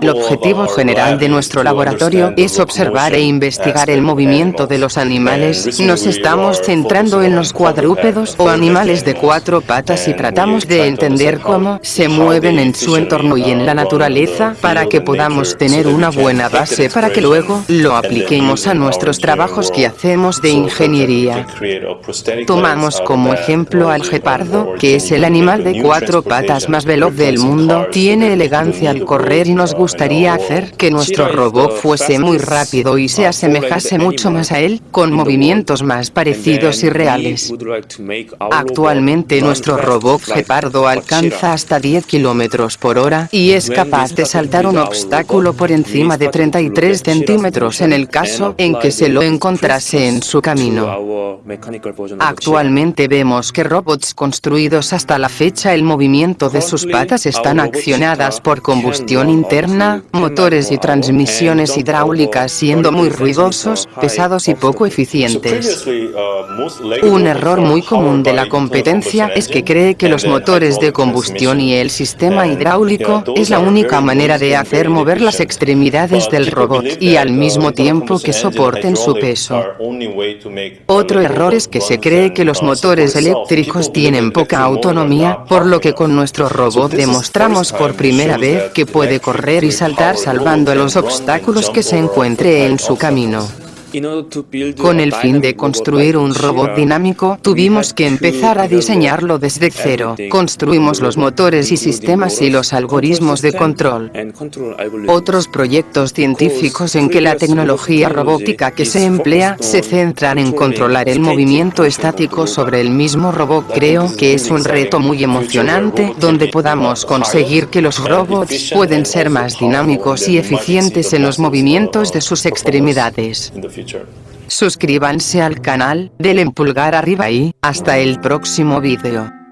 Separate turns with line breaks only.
El objetivo general de nuestro laboratorio es observar e investigar el movimiento de los animales. Nos estamos centrando en los cuadrúpedos o animales de cuatro patas y tratamos de entender cómo se mueven en su entorno y en la naturaleza para que podamos tener una buena base para que luego lo apliquemos a nuestros trabajos que hacemos de ingeniería. Tomamos como ejemplo al gepardo, que es el animal de cuatro patas más veloz del mundo, tiene elegancia al correr y nos gustaría hacer que nuestro robot fuese muy rápido y se asemejase mucho más a él, con movimientos más parecidos y reales. Actualmente nuestro robot gepardo alcanza hasta 10 kilómetros por hora y es capaz de saltar un obstáculo por encima de 33 centímetros en el caso en que se lo encontrase en su camino. Actualmente vemos que robots construidos hasta la fecha el movimiento de sus patas están accionadas por combustión interna, motores y transmisiones hidráulicas siendo muy ruidosos, pesados y poco eficientes. Un error muy común de la competencia es que cree que los motores de combustión y el sistema hidráulico es la única manera de hacer mover las extremidades del robot y al mismo tiempo que soporten su peso. Otro error es que se cree que los motores eléctricos tienen poca autonomía, por lo que con nuestro robot demostramos por primera vez que puede correr y saltar salvando los obstáculos que se encuentre en su camino. Con el fin de construir un robot dinámico, tuvimos que empezar a diseñarlo desde cero. Construimos los motores y sistemas y los algoritmos de control. Otros proyectos científicos en que la tecnología robótica que se emplea se centran en controlar el movimiento estático sobre el mismo robot. Creo que es un reto muy emocionante donde podamos conseguir que los robots pueden ser más dinámicos y eficientes en los movimientos de sus extremidades. Suscríbanse al canal, denle pulgar arriba y hasta el próximo vídeo.